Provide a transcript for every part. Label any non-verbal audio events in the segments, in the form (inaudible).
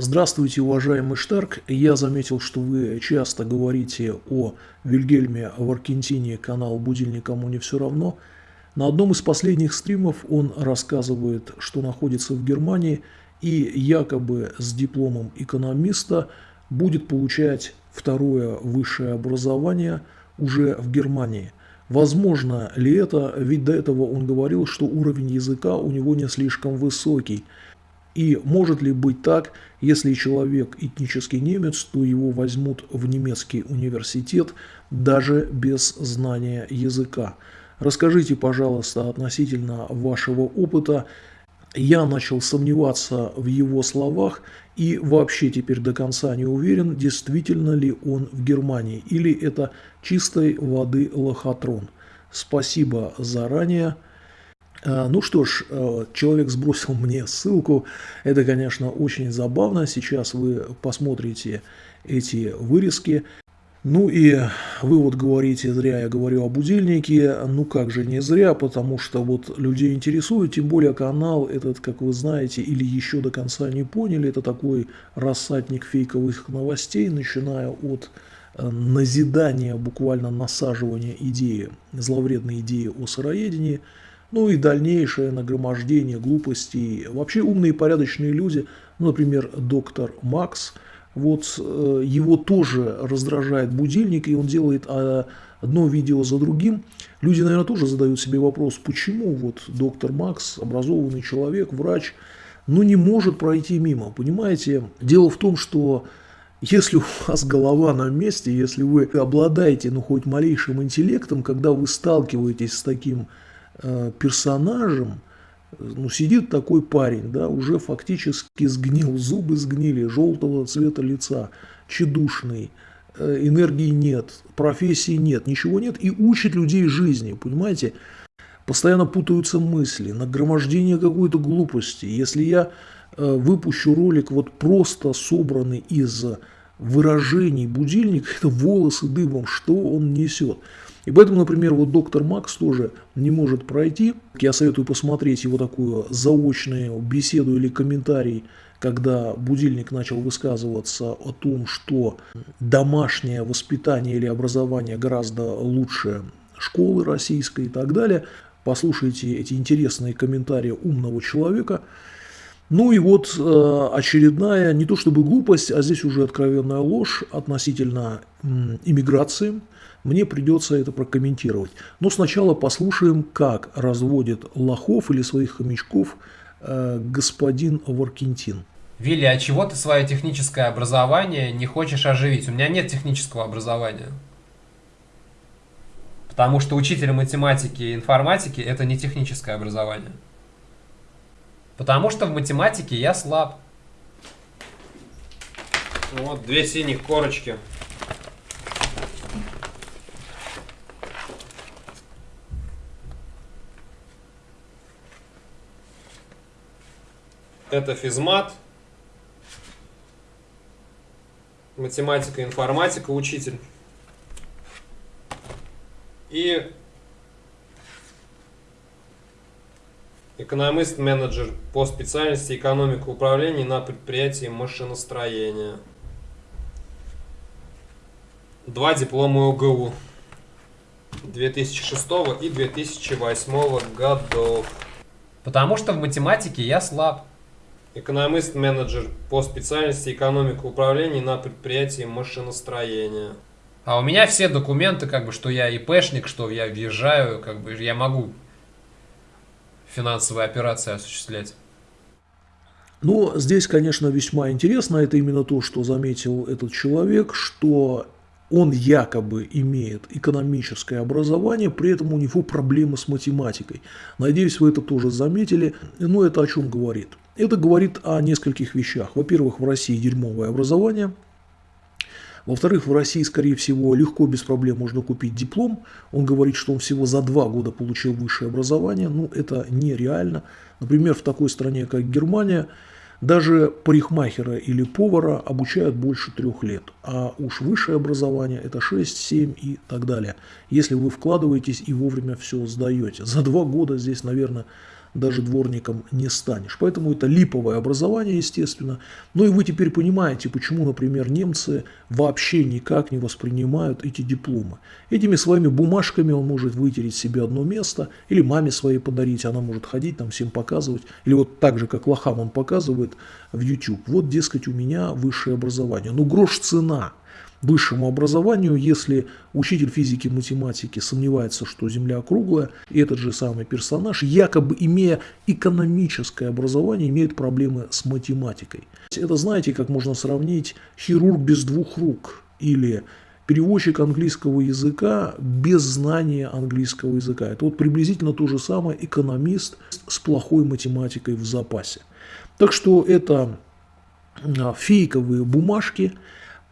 Здравствуйте, уважаемый Штарк. Я заметил, что вы часто говорите о Вильгельме Варкентине, канал «Будильник кому не все равно». На одном из последних стримов он рассказывает, что находится в Германии и якобы с дипломом экономиста будет получать второе высшее образование уже в Германии. Возможно ли это, ведь до этого он говорил, что уровень языка у него не слишком высокий – и может ли быть так, если человек этнический немец, то его возьмут в немецкий университет даже без знания языка? Расскажите, пожалуйста, относительно вашего опыта. Я начал сомневаться в его словах и вообще теперь до конца не уверен, действительно ли он в Германии или это чистой воды лохотрон. Спасибо заранее. А, ну что ж, э, человек сбросил (laughs) мне ссылку. Это, конечно, очень забавно. Сейчас вы посмотрите эти вырезки. Ну и вы вот говорите, зря я говорю о будильнике. Ну как же не зря, потому что вот людей интересует, тем более канал этот, как вы знаете, или еще до конца не поняли, это такой рассадник фейковых новостей, начиная от э, назидания, буквально насаживания идеи, зловредной идеи о сыроедении – ну и дальнейшее нагромождение глупостей. Вообще умные и порядочные люди, ну, например, доктор Макс, вот э, его тоже раздражает будильник, и он делает а, одно видео за другим. Люди, наверное, тоже задают себе вопрос, почему вот доктор Макс, образованный человек, врач, ну не может пройти мимо. Понимаете, дело в том, что если у вас голова на месте, если вы обладаете ну хоть малейшим интеллектом, когда вы сталкиваетесь с таким персонажем, ну, сидит такой парень, да, уже фактически сгнил, зубы сгнили, желтого цвета лица, чедушный, э, энергии нет, профессии нет, ничего нет, и учит людей жизни, понимаете? Постоянно путаются мысли, нагромождение какой-то глупости. Если я э, выпущу ролик вот просто собранный из выражений будильника, (laughs) это волосы дыбом, что он несет. И поэтому, например, вот доктор Макс тоже не может пройти. Я советую посмотреть его такую заочную беседу или комментарий, когда будильник начал высказываться о том, что домашнее воспитание или образование гораздо лучше школы российской и так далее. Послушайте эти интересные комментарии умного человека. Ну и вот э, очередная, не то чтобы глупость, а здесь уже откровенная ложь относительно иммиграции – мне придется это прокомментировать. Но сначала послушаем, как разводит лохов или своих хомячков э, господин Варкентин. Вилли, а чего ты свое техническое образование не хочешь оживить? У меня нет технического образования. Потому что учитель математики и информатики это не техническое образование. Потому что в математике я слаб. Вот две синих корочки. Это физмат, математика, информатика, учитель. И экономист-менеджер по специальности экономика управления на предприятии машиностроения. Два диплома ОГУ 2006 и 2008 годов. Потому что в математике я слаб экономист-менеджер по специальности экономика управления на предприятии машиностроения. А у меня все документы, как бы, что я ИПшник, что я въезжаю, как бы я могу финансовые операции осуществлять. Но здесь, конечно, весьма интересно, это именно то, что заметил этот человек, что он якобы имеет экономическое образование, при этом у него проблемы с математикой. Надеюсь, вы это тоже заметили. Но это о чем говорит? Это говорит о нескольких вещах. Во-первых, в России дерьмовое образование. Во-вторых, в России, скорее всего, легко, без проблем можно купить диплом. Он говорит, что он всего за два года получил высшее образование. Ну, это нереально. Например, в такой стране, как Германия, даже парикмахера или повара обучают больше трех лет, а уж высшее образование это 6, 7 и так далее. Если вы вкладываетесь и вовремя все сдаете. За два года здесь, наверное, даже дворником не станешь. Поэтому это липовое образование, естественно. Ну и вы теперь понимаете, почему, например, немцы вообще никак не воспринимают эти дипломы. Этими своими бумажками он может вытереть себе одно место, или маме своей подарить, она может ходить там всем показывать. Или вот так же, как лохам он показывает в YouTube. Вот, дескать, у меня высшее образование. Ну, грош цена высшему образованию, если учитель физики и математики сомневается, что Земля круглая, и этот же самый персонаж, якобы имея экономическое образование, имеет проблемы с математикой. Это знаете, как можно сравнить хирург без двух рук или переводчик английского языка без знания английского языка. Это вот приблизительно то же самое экономист с плохой математикой в запасе. Так что это а, фейковые бумажки,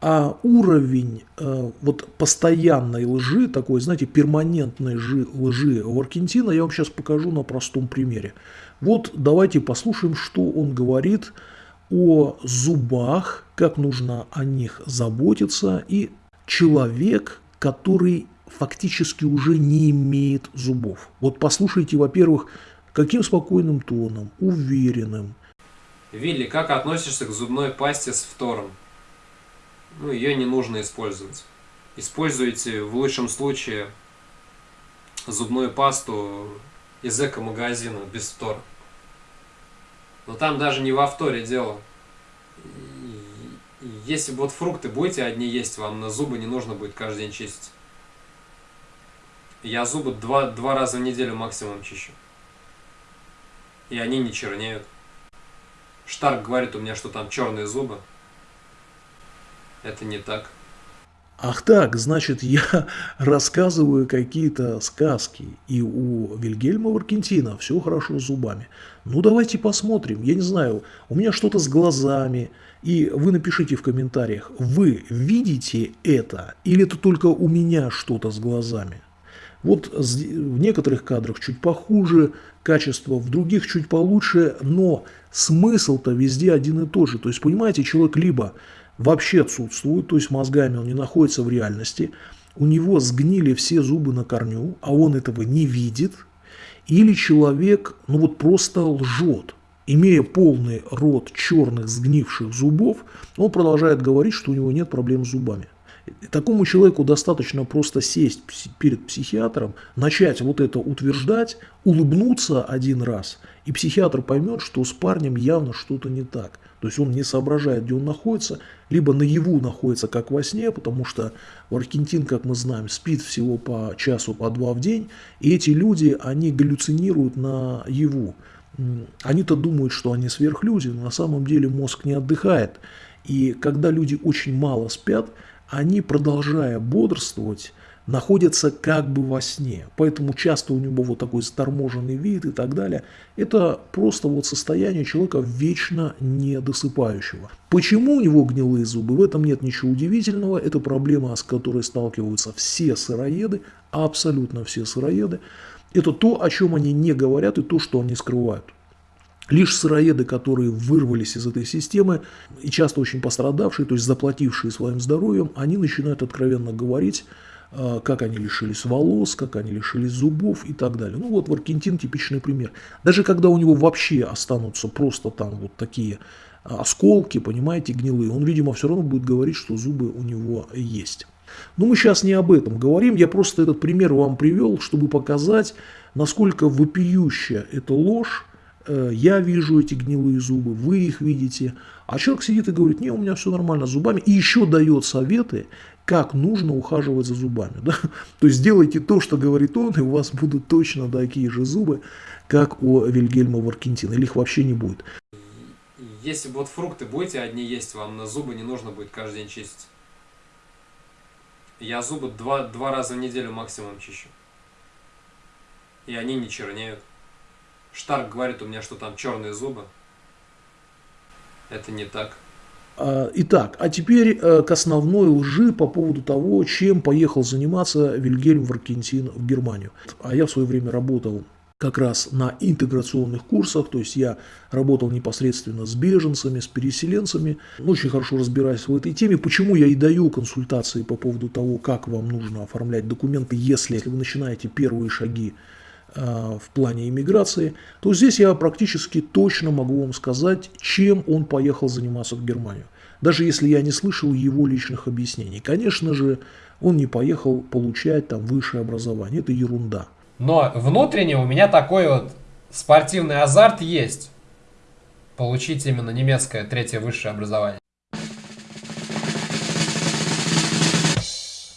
а уровень э, вот постоянной лжи, такой, знаете, перманентной лжи, лжи в Аргентине, я вам сейчас покажу на простом примере. Вот давайте послушаем, что он говорит о зубах, как нужно о них заботиться, и человек, который фактически уже не имеет зубов. Вот послушайте, во-первых, каким спокойным тоном, уверенным. Вилли, как относишься к зубной пасте с фтором? Ну, ее не нужно использовать. Используйте в лучшем случае зубную пасту из эко-магазина без втора. Но там даже не во вторе дело. Если вот фрукты будете одни есть, вам на зубы не нужно будет каждый день чистить. Я зубы два, два раза в неделю максимум чищу. И они не чернеют. Штарк говорит у меня, что там черные зубы. Это не так. Ах так, значит, я (laughs) рассказываю какие-то сказки, и у Вильгельма Варкентина все хорошо с зубами. Ну, давайте посмотрим. Я не знаю, у меня что-то с глазами, и вы напишите в комментариях, вы видите это, или это только у меня что-то с глазами? Вот в некоторых кадрах чуть похуже, качество в других чуть получше, но смысл-то везде один и тот же. То есть, понимаете, человек либо вообще отсутствует, то есть мозгами он не находится в реальности, у него сгнили все зубы на корню, а он этого не видит, или человек ну вот просто лжет, имея полный рот черных сгнивших зубов, он продолжает говорить, что у него нет проблем с зубами. Такому человеку достаточно просто сесть перед психиатром, начать вот это утверждать, улыбнуться один раз, и психиатр поймет, что с парнем явно что-то не так. То есть он не соображает, где он находится, либо наяву находится, как во сне, потому что Аргентин, как мы знаем, спит всего по часу, по два в день, и эти люди, они галлюцинируют на яву. Они-то думают, что они сверхлюди, но на самом деле мозг не отдыхает. И когда люди очень мало спят, они, продолжая бодрствовать, находятся как бы во сне. Поэтому часто у него вот такой заторможенный вид и так далее. Это просто вот состояние человека вечно недосыпающего. Почему у него гнилые зубы? В этом нет ничего удивительного. Это проблема, с которой сталкиваются все сыроеды, абсолютно все сыроеды. Это то, о чем они не говорят и то, что они скрывают. Лишь сыроеды, которые вырвались из этой системы и часто очень пострадавшие, то есть заплатившие своим здоровьем, они начинают откровенно говорить, а, как они лишились волос, как они лишились зубов и так далее. Ну вот Варкентин типичный пример. Даже когда у него вообще останутся просто там вот такие осколки, понимаете, гнилые, он, видимо, все равно будет говорить, что зубы у него есть. Но мы сейчас не об этом говорим, я просто этот пример вам привел, чтобы показать, насколько вопиющая эта ложь, Э, я вижу эти гнилые зубы, вы их видите. А человек сидит и говорит, не, у меня все нормально с зубами. И еще дает советы, как нужно ухаживать за зубами. Да? (laughs) То есть делайте то, что говорит он, и у вас будут точно такие же зубы, как у Вильгельма Варкентина. Или их вообще не будет. Если вот фрукты будете одни есть, вам на зубы не нужно будет каждый день чистить. Я зубы два, два раза в неделю максимум чищу. И они не чернеют. Штарк говорит у меня, что там черные зубы. Это не так. А, итак, а теперь э, к основной лжи по поводу того, чем поехал заниматься Вильгельм Варкентин в Германию. А я в свое время работал как раз на интеграционных курсах, то есть я работал непосредственно с беженцами, с переселенцами, очень хорошо разбираюсь в этой теме. Почему я и даю консультации по поводу того, как вам нужно оформлять документы, если вы начинаете первые шаги в плане иммиграции, то здесь я практически точно могу вам сказать, чем он поехал заниматься в Германию. Даже если я не слышал его личных объяснений. Конечно же, он не поехал получать там высшее образование. Это ерунда. Но внутренне у меня такой вот спортивный азарт есть. Получить именно немецкое третье высшее образование.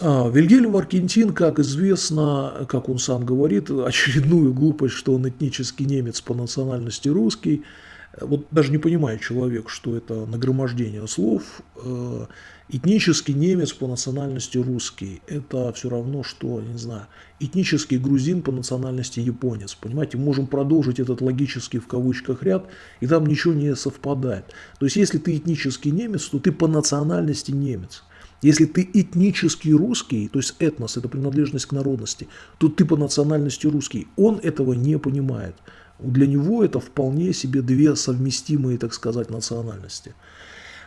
Вильгельм Аргентин, как известно, как он сам говорит, очередную глупость, что он этнический немец по национальности русский. Вот даже не понимает человек, что это нагромождение слов. Э, этнический немец по национальности русский – это все равно, что, не знаю, этнический грузин по национальности японец. Понимаете, можем продолжить этот логический в кавычках ряд, и там ничего не совпадает. То есть, если ты этнический немец, то ты по национальности немец. Если ты этнический русский, то есть этнос – это принадлежность к народности, то ты по национальности русский. Он этого не понимает. Для него это вполне себе две совместимые, так сказать, национальности.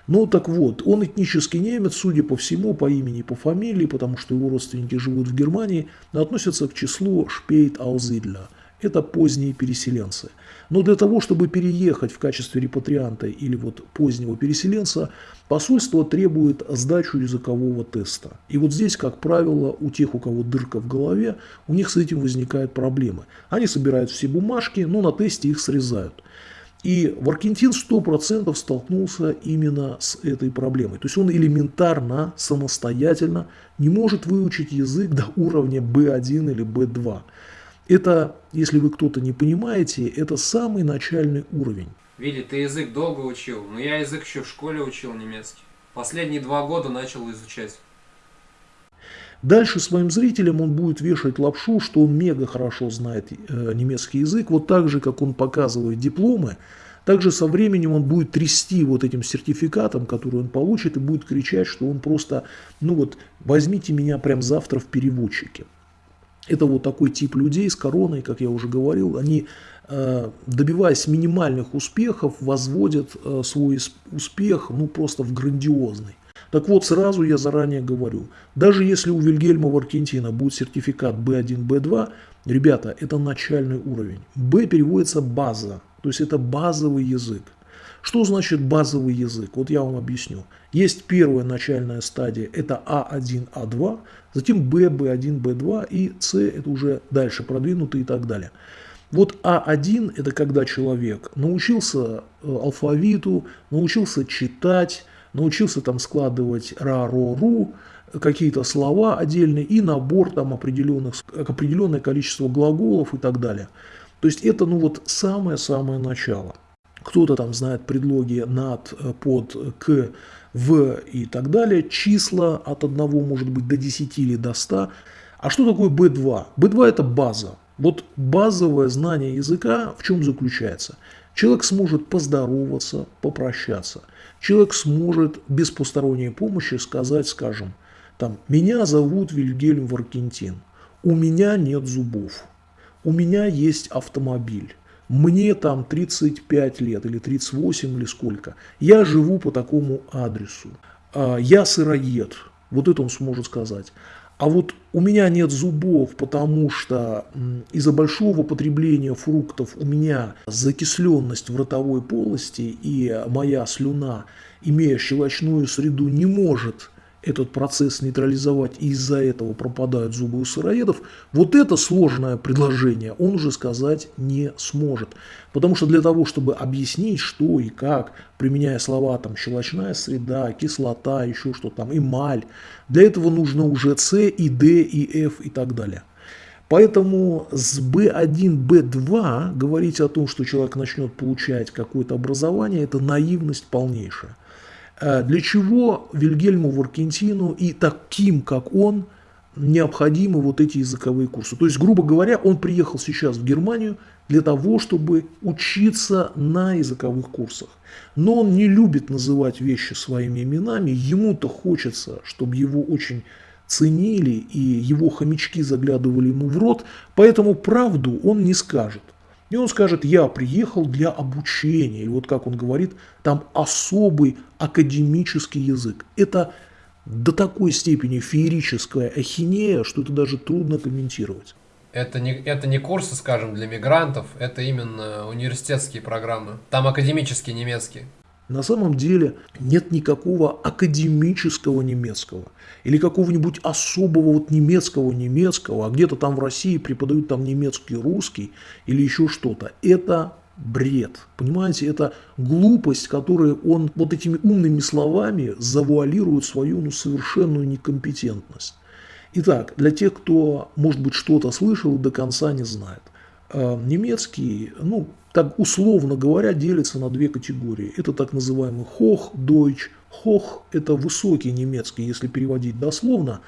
Ну так вот, он этнический немец, судя по всему, по имени и по фамилии, потому что его родственники живут в Германии, относятся к числу шпейт аузидля – это поздние переселенцы. Но для того, чтобы переехать в качестве репатрианта или вот позднего переселенца, посольство требует сдачу языкового теста. И вот здесь, как правило, у тех, у кого дырка в голове, у них с этим возникают проблемы. Они собирают все бумажки, но на тесте их срезают. И Варкентин 100% столкнулся именно с этой проблемой. То есть он элементарно, самостоятельно не может выучить язык до уровня B1 или B2. Это, если вы кто-то не понимаете, это самый начальный уровень. Вилли, ты язык долго учил, но я язык еще в школе учил немецкий. Последние два года начал изучать. Дальше своим зрителям он будет вешать лапшу, что он мега хорошо знает э, немецкий язык. Вот так же, как он показывает дипломы, также со временем он будет трясти вот этим сертификатом, который он получит, и будет кричать, что он просто, ну вот, возьмите меня прям завтра в переводчике. Это вот такой тип людей с короной, как я уже говорил, они, э, добиваясь минимальных успехов, возводят э, свой успех ну, просто в грандиозный. Так вот, сразу я заранее говорю, даже если у Вильгельма Варкентина будет сертификат B1, B2, ребята, это начальный уровень. B переводится база, то есть это базовый язык. Что значит базовый язык? Вот я вам объясню. Есть первая начальная стадия, это А1, А2, затем Б, Б1, Б2 и С, это уже дальше продвинутый и так далее. Вот А1 это когда человек научился э, алфавиту, научился читать, научился там складывать ра, ро, ру, какие-то слова отдельные и набор там определенных, определенное количество глаголов и так далее. То есть это ну вот самое-самое начало. Кто-то там знает предлоги над, э, под, к, в и так далее. Числа от 1 может быть до 10 или до 100. А что такое B2? B2 это база. Вот базовое знание языка в чем заключается? Человек сможет поздороваться, попрощаться. Человек сможет без посторонней помощи сказать, скажем, там, меня зовут Вильгельм Варкентин, у меня нет зубов, у меня есть автомобиль, мне там 35 лет или 38 или сколько, я живу по такому адресу, а, я сыроед, вот это он сможет сказать. А вот у меня нет зубов, потому что из-за большого потребления фруктов у меня закисленность в ротовой полости, и моя слюна, имея щелочную среду, не может этот процесс нейтрализовать, и из-за этого пропадают зубы у сыроедов, вот это сложное предложение он уже сказать не сможет. Потому что для того, чтобы объяснить, что и как, применяя слова там щелочная среда, кислота, еще что там, эмаль, для этого нужно уже С и Д и F и так далее. Поэтому с B1, B2 говорить о том, что человек начнет получать какое-то образование, это наивность полнейшая. Э, для чего Вильгельму Варкентину и таким, как он, необходимы вот эти языковые курсы? То есть, грубо говоря, он приехал сейчас в Германию для того, чтобы учиться на языковых курсах. Но он не любит называть вещи своими именами, ему-то хочется, чтобы его очень ценили и его хомячки заглядывали ему в рот, поэтому правду он не скажет. И он скажет, я приехал для обучения. И вот как он говорит, там особый академический язык. Это до такой степени феерическая ахинея, что это даже трудно комментировать. Это не, это не курсы, скажем, для мигрантов, это именно университетские программы. Там академический немецкий. На самом деле нет никакого академического немецкого или какого-нибудь особого вот немецкого немецкого, а где-то там в России преподают там немецкий русский или еще что-то. Это бред. Понимаете, это глупость, которую он вот этими умными словами завуалирует свою ну, совершенную некомпетентность. Итак, для тех, кто, может быть, что-то слышал, до конца не знает. Э, немецкий, ну, так условно говоря, делится на две категории. Это так называемый Hochdeutsch. Hoch – это высокий немецкий, если переводить дословно,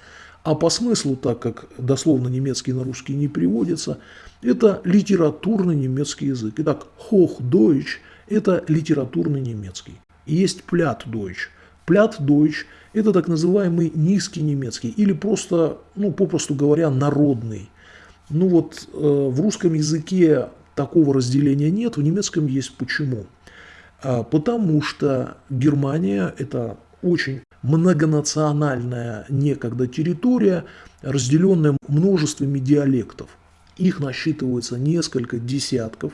а по смыслу, так как дословно немецкий на русский не переводится, это литературный немецкий язык. Итак, Hochdeutsch – это литературный немецкий. Есть Plattdeutsch. Plattdeutsch – это так называемый низкий немецкий или просто, ну, попросту говоря, народный. Ну вот э, в русском языке такого разделения нет, в немецком есть почему. А, потому что Германия – это очень многонациональная некогда территория, разделенная множествами диалектов. Их насчитывается несколько десятков,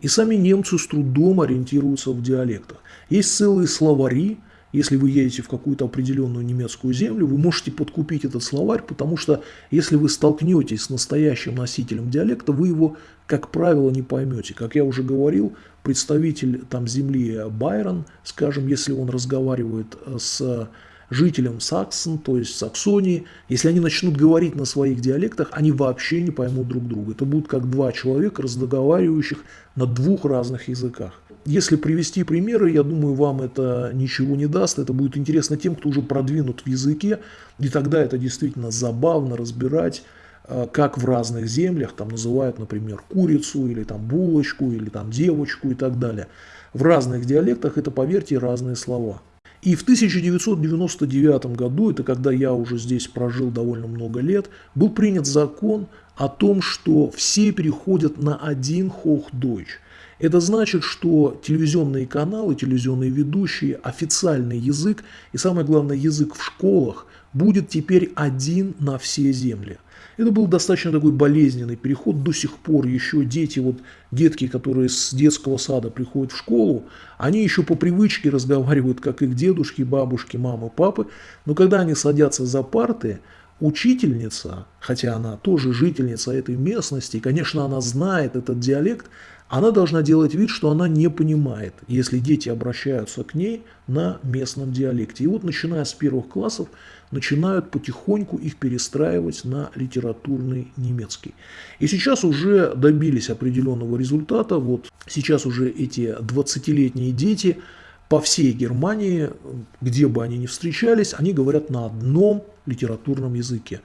и сами немцы с трудом ориентируются в диалектах. Есть целые словари, если вы едете в какую-то определенную немецкую землю, вы можете подкупить этот словарь, потому что если вы столкнетесь с настоящим носителем диалекта, вы его, как правило, не поймете. Как я уже говорил, представитель там земли Байрон, скажем, если он разговаривает с жителям Саксон, то есть Саксонии, если они начнут говорить на своих диалектах, они вообще не поймут друг друга. Это будут как два человека, разговаривающих на двух разных языках. Если привести примеры, я думаю, вам это ничего не даст. Это будет интересно тем, кто уже продвинут в языке. И тогда это действительно забавно разбирать, э, как в разных землях там называют, например, курицу или там булочку или там девочку и так далее. В разных диалектах это, поверьте, разные слова. И в 1999 году, это когда я уже здесь прожил довольно много лет, был принят закон о том, что все переходят на один Hochdeutsch. Это значит, что телевизионные каналы, телевизионные ведущие, официальный язык и самое главное язык в школах будет теперь один на все земли. Это был достаточно такой болезненный переход. До сих пор еще дети, вот детки, которые с детского сада приходят в школу, они еще по привычке разговаривают, как их дедушки, бабушки, мамы, папы. Но когда они садятся за парты, учительница, хотя она тоже жительница этой местности, конечно, она знает этот диалект, она должна делать вид, что она не понимает, если дети обращаются к ней на местном диалекте. И вот начиная с первых классов начинают потихоньку их перестраивать на литературный немецкий. И сейчас уже добились определенного результата. Вот сейчас уже эти 20-летние дети по всей Германии, где бы они ни встречались, они говорят на одном литературном языке.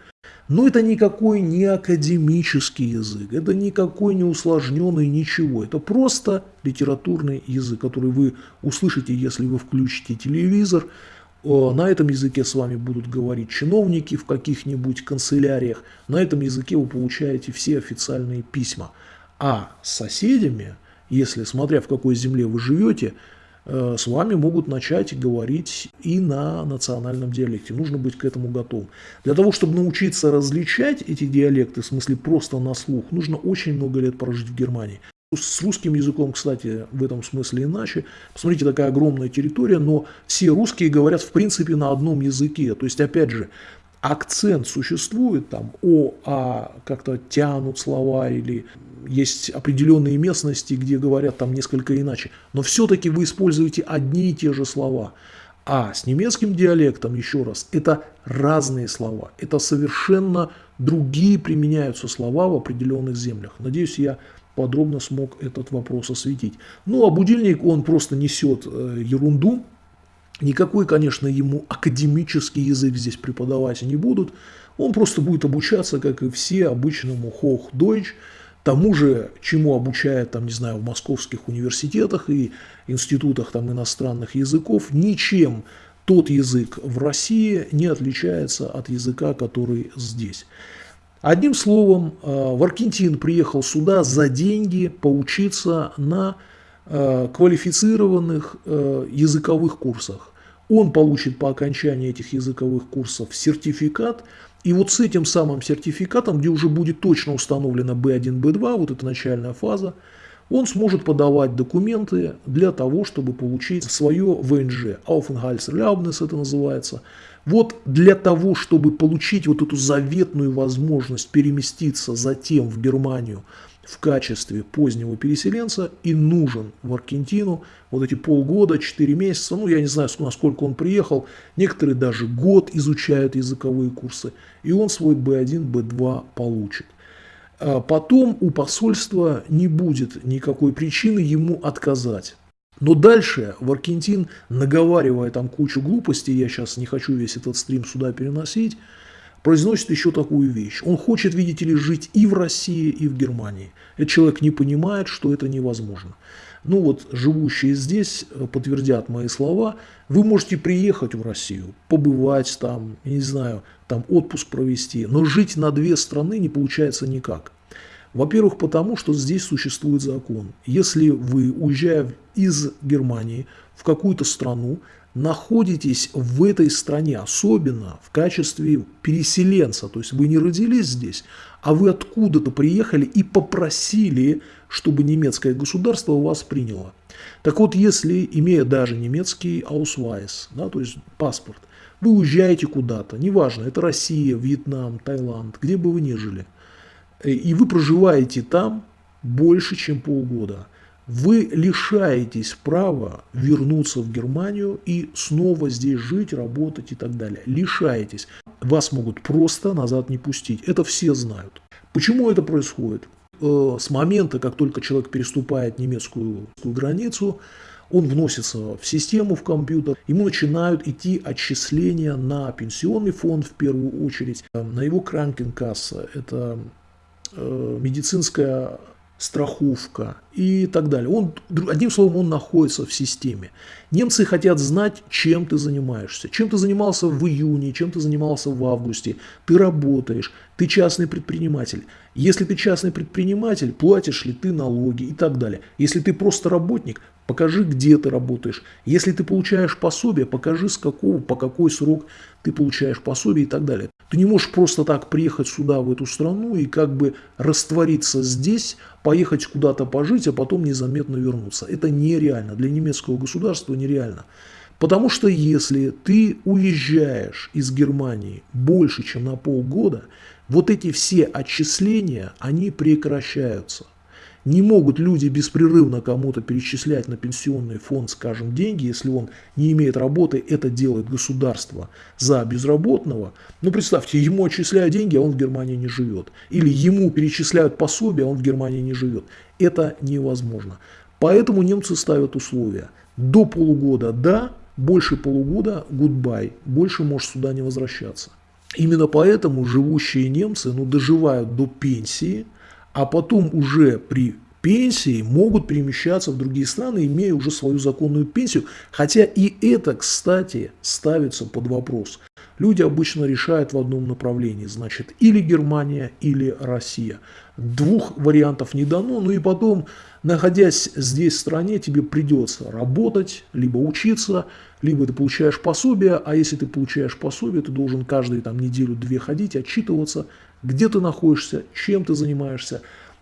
Но это никакой не академический язык, это никакой не усложненный ничего. Это просто литературный язык, который вы услышите, если вы включите телевизор. На этом языке с вами будут говорить чиновники в каких-нибудь канцеляриях. На этом языке вы получаете все официальные письма. А с соседями, если смотря в какой земле вы живете, Э, с вами могут начать говорить и на национальном диалекте. Нужно быть к этому готовым. Для того, чтобы научиться различать эти диалекты, в смысле просто на слух, нужно очень много лет прожить в Германии. С русским языком, кстати, в этом смысле иначе. Посмотрите, такая огромная территория, но все русские говорят в принципе на одном языке. То есть, опять же, акцент существует, там О, А как-то тянут слова или есть определенные местности, где говорят там несколько иначе. Но все-таки вы используете одни и те же слова. А с немецким диалектом, еще раз, это разные слова. Это совершенно другие применяются слова в определенных землях. Надеюсь, я подробно смог этот вопрос осветить. Ну, а будильник, он просто несет э, ерунду, Никакой, конечно, ему академический язык здесь преподавать не будут. Он просто будет обучаться, как и все, обычному Hochdeutsch, тому же, чему обучают, там, не знаю, в московских университетах и институтах там, иностранных языков. Ничем тот язык в России не отличается от языка, который здесь. Одним словом, э, Варкентин приехал сюда за деньги поучиться на э, квалифицированных э, языковых курсах. Он получит по окончании этих языковых курсов сертификат, и вот с этим самым сертификатом, где уже будет точно установлено B1, B2, вот эта начальная фаза, он сможет подавать документы для того, чтобы получить свое ВНЖ. Aufenthaltserlaubnis это называется. Вот для того, чтобы получить вот эту заветную возможность переместиться затем в Германию в качестве позднего переселенца и нужен в Аргентину вот эти полгода, 4 месяца, ну я не знаю, насколько он приехал, некоторые даже год изучают языковые курсы, и он свой B1, B2 получит. А потом у посольства не будет никакой причины ему отказать. Но дальше в Аргентин, наговаривая там кучу глупостей, я сейчас не хочу весь этот стрим сюда переносить, произносит еще такую вещь. Он хочет, видите ли, жить и в России, и в Германии. Этот человек не понимает, что это невозможно. Ну вот, живущие здесь э, подтвердят мои слова. Вы можете приехать в Россию, побывать там, не знаю, там отпуск провести, но жить на две страны не получается никак. Во-первых, потому что здесь существует закон. Если вы, уезжая из Германии в какую-то страну, находитесь в этой стране, особенно в качестве переселенца, то есть вы не родились здесь, а вы откуда-то приехали и попросили, чтобы немецкое государство вас приняло. Так вот, если, имея даже немецкий Ausweis, да, то есть паспорт, вы уезжаете куда-то, неважно, это Россия, Вьетнам, Таиланд, где бы вы ни жили, и вы проживаете там больше, чем полгода, вы лишаетесь права вернуться в Германию и снова здесь жить, работать и так далее. Лишаетесь. Вас могут просто назад не пустить. Это все знают. Почему это происходит? Э, с момента, как только человек переступает немецкую границу, он вносится в систему, в компьютер, ему начинают идти отчисления на пенсионный фонд в первую очередь, на его кранкенкасса, это э, медицинская страховка и так далее. Он, одним словом, он находится в системе. Немцы хотят знать, чем ты занимаешься. Чем ты занимался в июне, чем ты занимался в августе. Ты работаешь, ты частный предприниматель. Если ты частный предприниматель, платишь ли ты налоги и так далее. Если ты просто работник, покажи, где ты работаешь. Если ты получаешь пособие, покажи, с какого, по какой срок ты получаешь пособие и так далее. Ты не можешь просто так приехать сюда, в эту страну, и как бы раствориться здесь, поехать куда-то пожить, а потом незаметно вернуться. Это нереально. Для немецкого государства нереально. Потому что если ты уезжаешь из Германии больше, чем на полгода, вот эти все отчисления, они прекращаются. Не могут люди беспрерывно кому-то перечислять на пенсионный фонд, скажем, деньги, если он не имеет работы, это делает государство за безработного. Ну, представьте, ему отчисляют деньги, а он в Германии не живет. Или ему перечисляют пособие, а он в Германии не живет. Это невозможно. Поэтому немцы ставят условия. До полугода – да, больше полугода – goodbye, больше можешь сюда не возвращаться. Именно поэтому живущие немцы ну, доживают до пенсии – а потом уже при пенсии могут перемещаться в другие страны, имея уже свою законную пенсию. Хотя и это, кстати, ставится под вопрос. Люди обычно решают в одном направлении, значит, или Германия, или Россия. Двух вариантов не дано, ну и потом, находясь здесь в стране, тебе придется работать, либо учиться, либо ты получаешь пособие, а если ты получаешь пособие, ты должен каждую там неделю-две ходить, отчитываться, где ты находишься, чем ты занимаешься.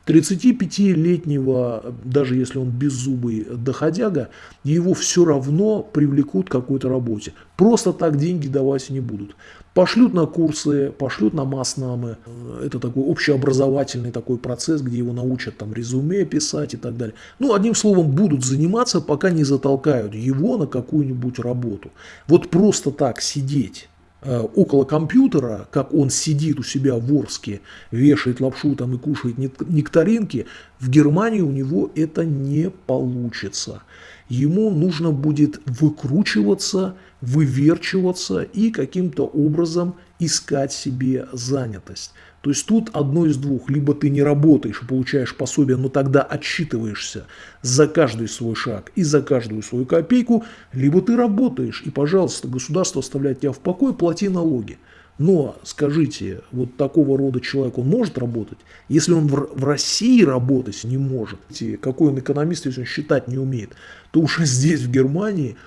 35-летнего, даже если он беззубый доходяга, его все равно привлекут к какой-то работе. Просто так деньги давать не будут. Пошлют на курсы, пошлют на маснамы. Это такой общеобразовательный такой процесс, где его научат там резюме писать и так далее. Ну, одним словом, будут заниматься, пока не затолкают его на какую-нибудь работу. Вот просто так сидеть около компьютера, как он сидит у себя в Орске, вешает лапшу там и кушает нектаринки, в Германии у него это не получится. Ему нужно будет выкручиваться, выверчиваться и каким-то образом искать себе занятость. То есть тут одно из двух. Либо ты не работаешь и получаешь пособие, но тогда отчитываешься за каждый свой шаг и за каждую свою копейку, либо ты работаешь и, пожалуйста, государство оставляет тебя в покое, плати налоги. Но скажите, вот такого рода человек, он может работать? Если он в, России работать не может, какой он экономист, если он считать не умеет, то уже (laughs) здесь, в Германии,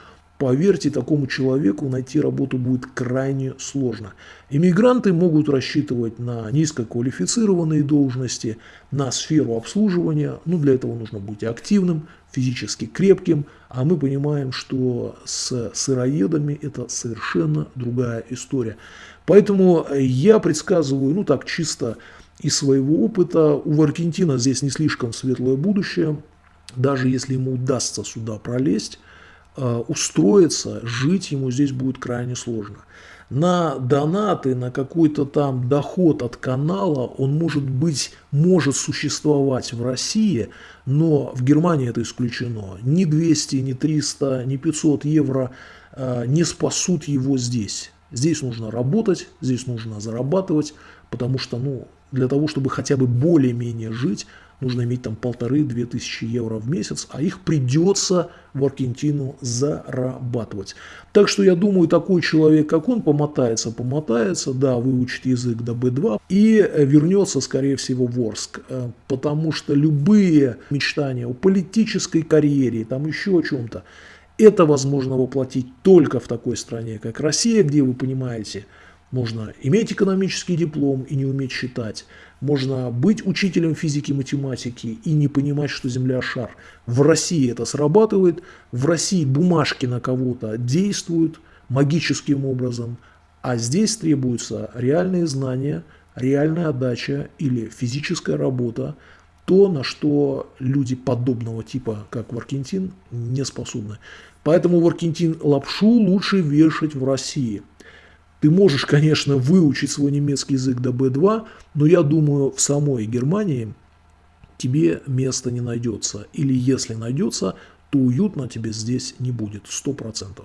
поверьте, такому человеку найти работу будет крайне сложно. Иммигранты могут рассчитывать на низкоквалифицированные должности, на сферу обслуживания. Ну, для этого нужно быть активным, физически крепким. А мы понимаем, что с сыроедами это совершенно другая история. Поэтому я предсказываю, ну так чисто из своего опыта, у Аргентина здесь не слишком светлое будущее. Даже если ему удастся сюда пролезть, устроиться, жить ему здесь будет крайне сложно. На донаты, на какой-то там доход от канала он может быть, может существовать в России, но в Германии это исключено. Ни 200, ни 300, ни 500 евро э, не спасут его здесь. Здесь нужно работать, здесь нужно зарабатывать, потому что, ну, для того, чтобы хотя бы более-менее жить, нужно иметь там полторы-две тысячи евро в месяц, а их придется в Аргентину зарабатывать. Так что я думаю, такой человек, как он, помотается, помотается, да, выучит язык до B2 и вернется, скорее всего, в Орск. Э, потому что любые мечтания о политической карьере, там еще о чем-то, это возможно воплотить только в такой стране, как Россия, где, вы понимаете, можно иметь экономический диплом и не уметь считать. Можно быть учителем физики и математики и не понимать, что Земля шар. В России это срабатывает. В России бумажки на кого-то действуют магическим образом. А здесь требуются реальные знания, реальная отдача или физическая работа, то, на что люди подобного типа, как Варкентин, не способны. Поэтому Варкентин лапшу лучше вешать в России. Ты можешь, конечно, выучить свой немецкий язык до B2, но я думаю, в самой Германии тебе места не найдется. Или если найдется, то уютно тебе здесь не будет, 100%.